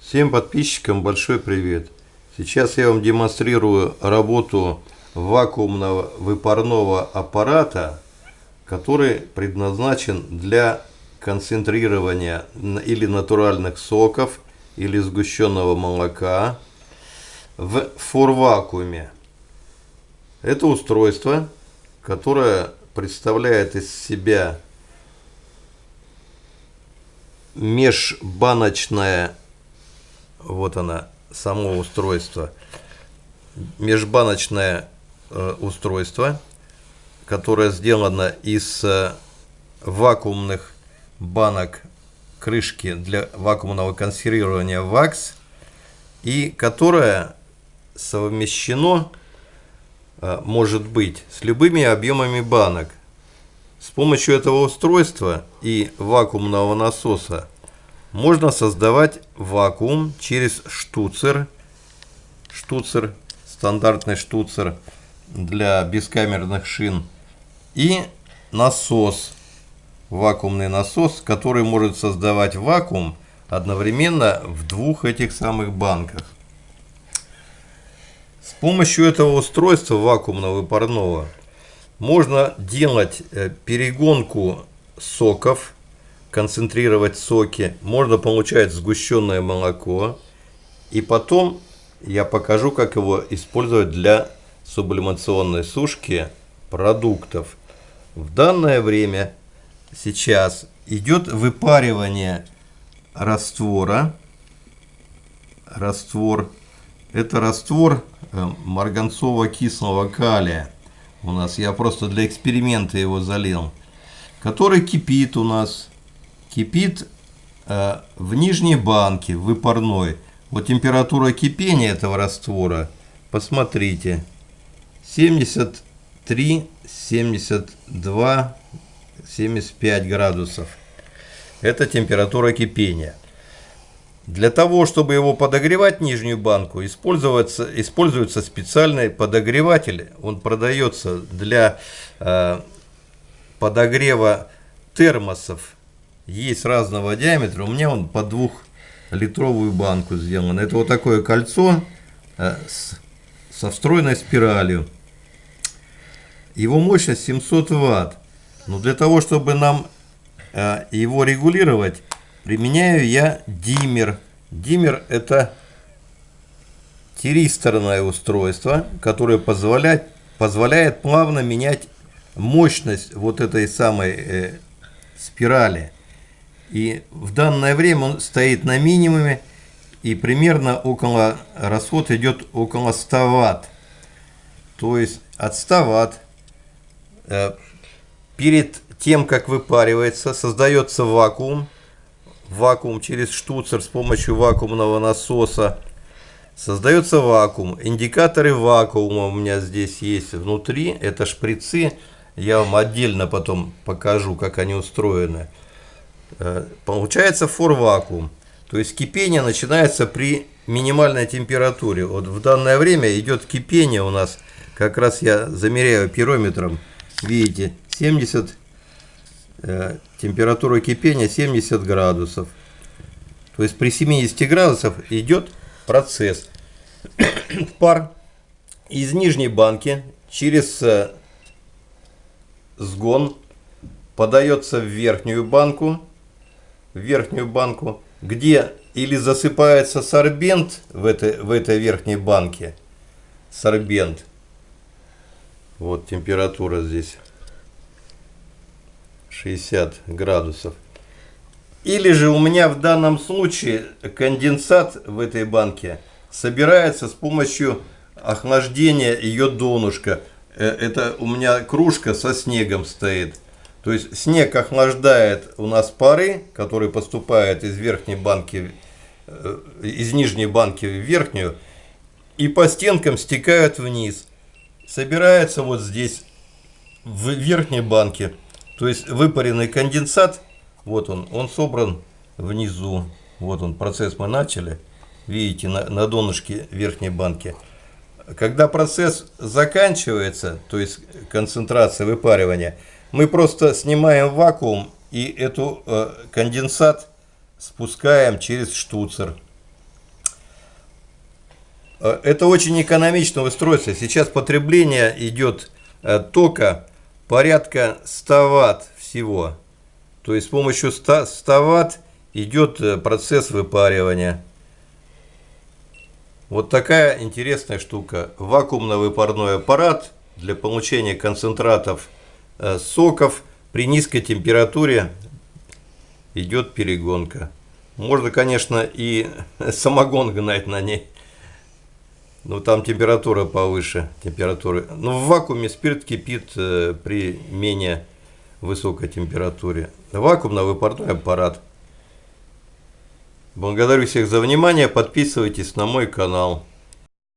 Всем подписчикам большой привет! Сейчас я вам демонстрирую работу вакуумного выпарного аппарата, который предназначен для концентрирования или натуральных соков, или сгущенного молока в форвакууме. Это устройство, которое представляет из себя межбаночное, вот она, само устройство, межбаночное э, устройство, которое сделано из э, вакуумных банок крышки для вакуумного консервирования ВАКС и которое совмещено э, может быть с любыми объемами банок. С помощью этого устройства и вакуумного насоса можно создавать вакуум через штуцер. Штуцер, стандартный штуцер для бескамерных шин. И насос, вакуумный насос, который может создавать вакуум одновременно в двух этих самых банках. С помощью этого устройства вакуумного парного можно делать э, перегонку соков, концентрировать соки. Можно получать сгущенное молоко. И потом я покажу, как его использовать для сублимационной сушки продуктов. В данное время сейчас идет выпаривание раствора. Раствор. Это раствор э, марганцово-кислого калия у нас. Я просто для эксперимента его залил. Который кипит у нас. Кипит э, в нижней банке, выпарной. Вот температура кипения этого раствора, посмотрите, 73, 72, 75 градусов. Это температура кипения. Для того, чтобы его подогревать, нижнюю банку, используется, используется специальный подогреватель. Он продается для э, подогрева термосов. Есть разного диаметра. У меня он по двухлитровую банку сделан. Это вот такое кольцо э, с, со встроенной спиралью. Его мощность 700 ватт. Но для того, чтобы нам э, его регулировать, применяю я диммер. Диммер это тиристорное устройство, которое позволяет, позволяет плавно менять мощность вот этой самой э, спирали. И в данное время он стоит на минимуме, и примерно около, расход идет около 100 ватт. То есть от 100 ватт э, перед тем, как выпаривается, создается вакуум, вакуум через штуцер с помощью вакуумного насоса. Создается вакуум. Индикаторы вакуума у меня здесь есть внутри. Это шприцы. Я вам отдельно потом покажу, как они устроены. Э, получается фор-вакуум. То есть кипение начинается при минимальной температуре. Вот в данное время идет кипение у нас. Как раз я замеряю пирометром. Видите, 70 Э, температура кипения 70 градусов. То есть при 70 градусах идет процесс. Пар из нижней банки через э, сгон подается в верхнюю банку, верхнюю банку, где или засыпается сорбент в этой, в этой верхней банке, сорбент, вот температура здесь 60 градусов. Или же у меня в данном случае конденсат в этой банке собирается с помощью охлаждения ее донышка. Э, это у меня кружка со снегом стоит. То есть снег охлаждает у нас пары, которые поступают из верхней банки, э, из нижней банки в верхнюю, и по стенкам стекают вниз. Собирается вот здесь, в верхней банке. То есть выпаренный конденсат, вот он, он собран внизу. Вот он, процесс мы начали. Видите, на, на донышке верхней банки. Когда процесс заканчивается, то есть концентрация выпаривания, мы просто снимаем вакуум и эту э, конденсат спускаем через штуцер. Э, это очень экономичное устройство. Сейчас потребление идет э, тока порядка 100 ватт всего. То есть с помощью 100, 100 ватт идет э, процесс выпаривания. Вот такая интересная штука. Вакуумно-выпарной аппарат для получения концентратов соков при низкой температуре идет перегонка. Можно, конечно, и самогон гнать на ней. Но там температура повыше температуры. Но в вакууме спирт кипит э, при менее высокой температуре. Вакуумно-выпарной аппарат. Благодарю всех за внимание. Подписывайтесь на мой канал.